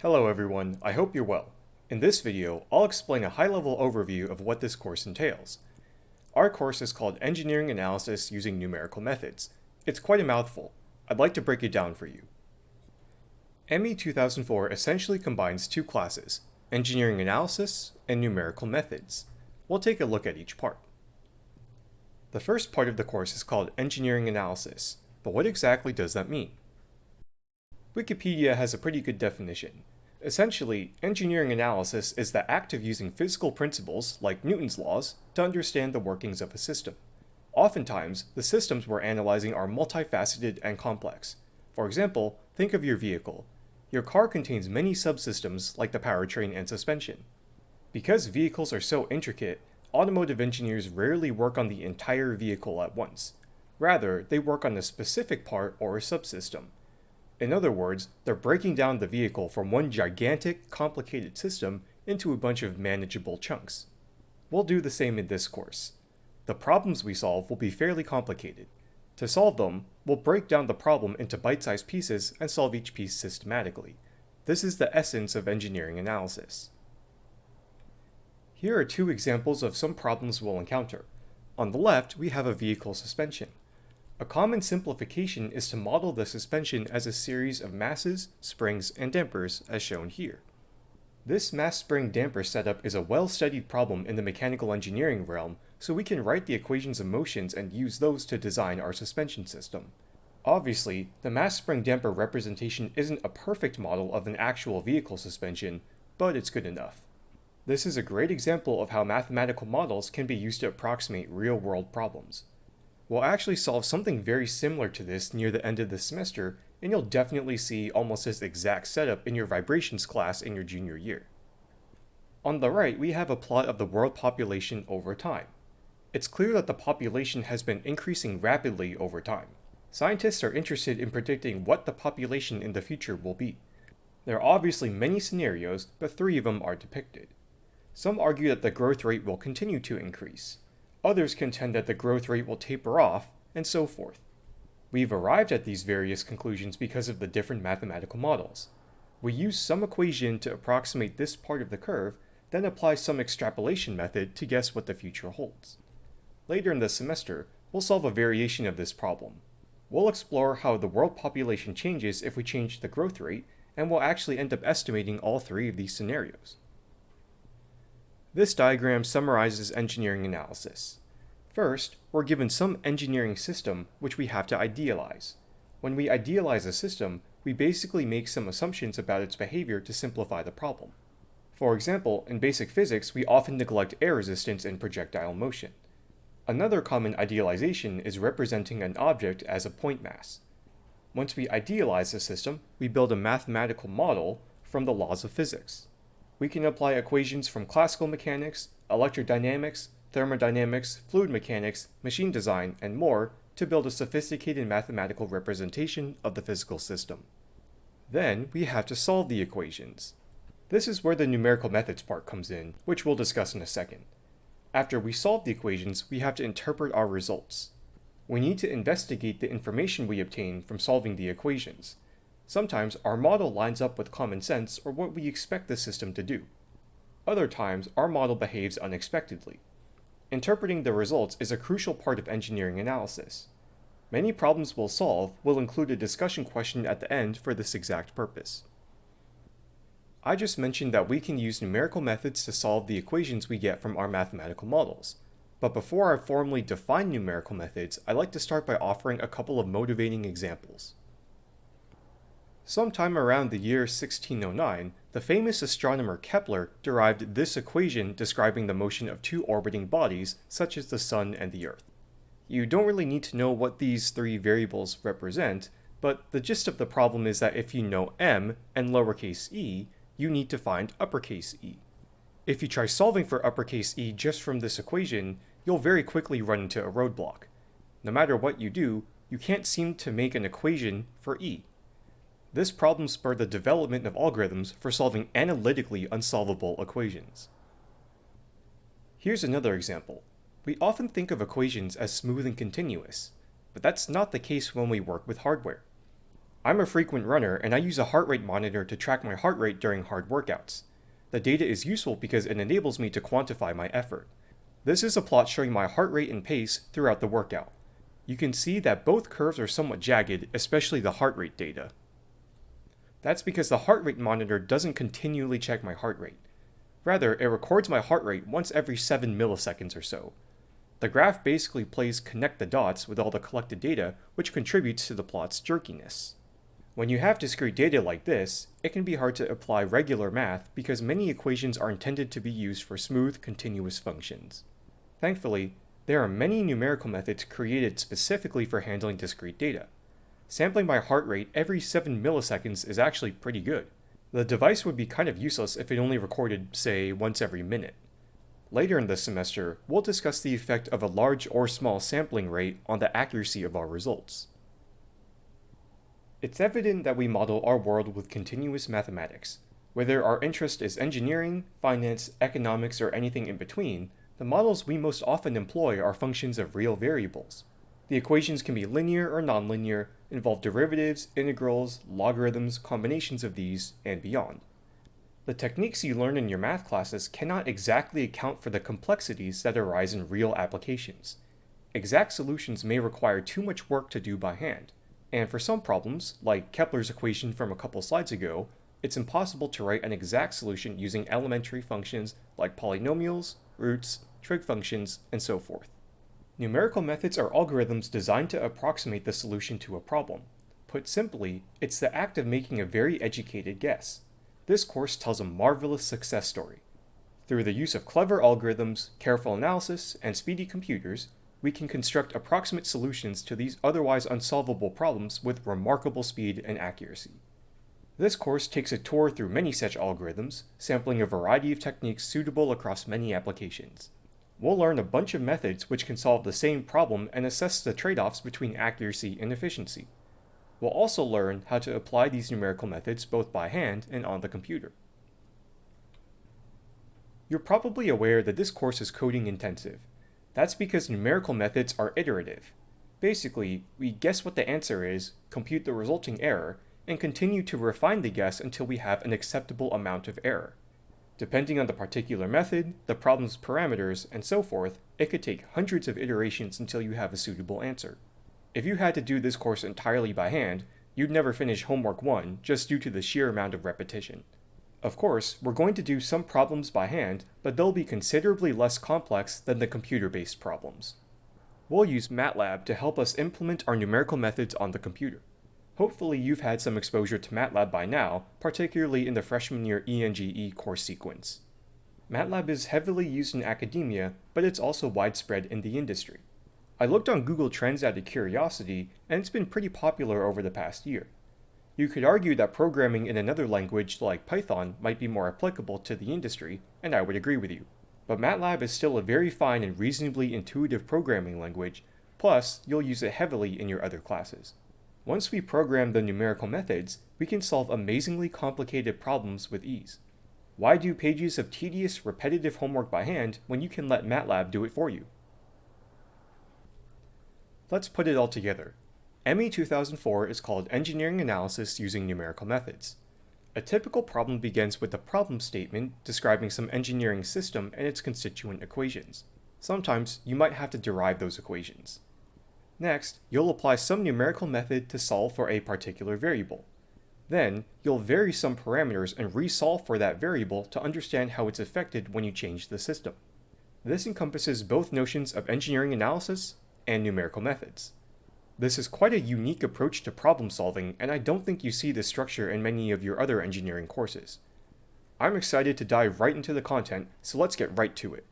Hello everyone, I hope you're well. In this video, I'll explain a high-level overview of what this course entails. Our course is called Engineering Analysis Using Numerical Methods. It's quite a mouthful. I'd like to break it down for you. ME 2004 essentially combines two classes, Engineering Analysis and Numerical Methods. We'll take a look at each part. The first part of the course is called Engineering Analysis, but what exactly does that mean? Wikipedia has a pretty good definition. Essentially, engineering analysis is the act of using physical principles, like Newton's laws, to understand the workings of a system. Oftentimes, the systems we're analyzing are multifaceted and complex. For example, think of your vehicle. Your car contains many subsystems like the powertrain and suspension. Because vehicles are so intricate, automotive engineers rarely work on the entire vehicle at once. Rather, they work on a specific part or a subsystem. In other words, they're breaking down the vehicle from one gigantic, complicated system into a bunch of manageable chunks. We'll do the same in this course. The problems we solve will be fairly complicated. To solve them, we'll break down the problem into bite-sized pieces and solve each piece systematically. This is the essence of engineering analysis. Here are two examples of some problems we'll encounter. On the left, we have a vehicle suspension. A common simplification is to model the suspension as a series of masses, springs, and dampers as shown here. This mass spring damper setup is a well-studied problem in the mechanical engineering realm, so we can write the equations of motions and use those to design our suspension system. Obviously, the mass spring damper representation isn't a perfect model of an actual vehicle suspension, but it's good enough. This is a great example of how mathematical models can be used to approximate real-world problems. We'll actually solve something very similar to this near the end of the semester, and you'll definitely see almost this exact setup in your vibrations class in your junior year. On the right, we have a plot of the world population over time. It's clear that the population has been increasing rapidly over time. Scientists are interested in predicting what the population in the future will be. There are obviously many scenarios, but three of them are depicted. Some argue that the growth rate will continue to increase. Others contend that the growth rate will taper off, and so forth. We've arrived at these various conclusions because of the different mathematical models. We use some equation to approximate this part of the curve, then apply some extrapolation method to guess what the future holds. Later in the semester, we'll solve a variation of this problem. We'll explore how the world population changes if we change the growth rate, and we'll actually end up estimating all three of these scenarios. This diagram summarizes engineering analysis. First, we're given some engineering system which we have to idealize. When we idealize a system, we basically make some assumptions about its behavior to simplify the problem. For example, in basic physics, we often neglect air resistance in projectile motion. Another common idealization is representing an object as a point mass. Once we idealize the system, we build a mathematical model from the laws of physics we can apply equations from classical mechanics, electrodynamics, thermodynamics, fluid mechanics, machine design, and more to build a sophisticated mathematical representation of the physical system. Then we have to solve the equations. This is where the numerical methods part comes in, which we'll discuss in a second. After we solve the equations, we have to interpret our results. We need to investigate the information we obtain from solving the equations, Sometimes our model lines up with common sense or what we expect the system to do. Other times, our model behaves unexpectedly. Interpreting the results is a crucial part of engineering analysis. Many problems we'll solve will include a discussion question at the end for this exact purpose. I just mentioned that we can use numerical methods to solve the equations we get from our mathematical models. But before I formally define numerical methods, I'd like to start by offering a couple of motivating examples. Sometime around the year 1609, the famous astronomer Kepler derived this equation describing the motion of two orbiting bodies, such as the Sun and the Earth. You don't really need to know what these three variables represent, but the gist of the problem is that if you know m and lowercase e, you need to find uppercase e. If you try solving for uppercase e just from this equation, you'll very quickly run into a roadblock. No matter what you do, you can't seem to make an equation for e. This problem spurred the development of algorithms for solving analytically unsolvable equations. Here's another example. We often think of equations as smooth and continuous, but that's not the case when we work with hardware. I'm a frequent runner and I use a heart rate monitor to track my heart rate during hard workouts. The data is useful because it enables me to quantify my effort. This is a plot showing my heart rate and pace throughout the workout. You can see that both curves are somewhat jagged, especially the heart rate data. That's because the heart rate monitor doesn't continually check my heart rate. Rather, it records my heart rate once every 7 milliseconds or so. The graph basically plays connect the dots with all the collected data, which contributes to the plot's jerkiness. When you have discrete data like this, it can be hard to apply regular math because many equations are intended to be used for smooth, continuous functions. Thankfully, there are many numerical methods created specifically for handling discrete data. Sampling by heart rate every 7 milliseconds is actually pretty good. The device would be kind of useless if it only recorded, say, once every minute. Later in this semester, we'll discuss the effect of a large or small sampling rate on the accuracy of our results. It's evident that we model our world with continuous mathematics. Whether our interest is engineering, finance, economics, or anything in between, the models we most often employ are functions of real variables. The equations can be linear or nonlinear, involve derivatives, integrals, logarithms, combinations of these, and beyond. The techniques you learn in your math classes cannot exactly account for the complexities that arise in real applications. Exact solutions may require too much work to do by hand. And for some problems, like Kepler's equation from a couple slides ago, it's impossible to write an exact solution using elementary functions like polynomials, roots, trig functions, and so forth. Numerical methods are algorithms designed to approximate the solution to a problem. Put simply, it's the act of making a very educated guess. This course tells a marvelous success story. Through the use of clever algorithms, careful analysis, and speedy computers, we can construct approximate solutions to these otherwise unsolvable problems with remarkable speed and accuracy. This course takes a tour through many such algorithms, sampling a variety of techniques suitable across many applications. We'll learn a bunch of methods which can solve the same problem and assess the trade-offs between accuracy and efficiency. We'll also learn how to apply these numerical methods both by hand and on the computer. You're probably aware that this course is coding intensive, that's because numerical methods are iterative. Basically, we guess what the answer is, compute the resulting error, and continue to refine the guess until we have an acceptable amount of error. Depending on the particular method, the problem's parameters, and so forth, it could take hundreds of iterations until you have a suitable answer. If you had to do this course entirely by hand, you'd never finish homework 1 just due to the sheer amount of repetition. Of course, we're going to do some problems by hand, but they'll be considerably less complex than the computer-based problems. We'll use MATLAB to help us implement our numerical methods on the computer. Hopefully you've had some exposure to MATLAB by now, particularly in the freshman year ENGE course sequence. MATLAB is heavily used in academia, but it's also widespread in the industry. I looked on Google Trends out of curiosity, and it's been pretty popular over the past year. You could argue that programming in another language like Python might be more applicable to the industry, and I would agree with you. But MATLAB is still a very fine and reasonably intuitive programming language, plus you'll use it heavily in your other classes. Once we program the numerical methods, we can solve amazingly complicated problems with ease. Why do pages of tedious, repetitive homework by hand when you can let MATLAB do it for you? Let's put it all together. ME 2004 is called Engineering Analysis Using Numerical Methods. A typical problem begins with a problem statement describing some engineering system and its constituent equations. Sometimes you might have to derive those equations. Next, you'll apply some numerical method to solve for a particular variable. Then, you'll vary some parameters and resolve for that variable to understand how it's affected when you change the system. This encompasses both notions of engineering analysis and numerical methods. This is quite a unique approach to problem solving, and I don't think you see this structure in many of your other engineering courses. I'm excited to dive right into the content, so let's get right to it.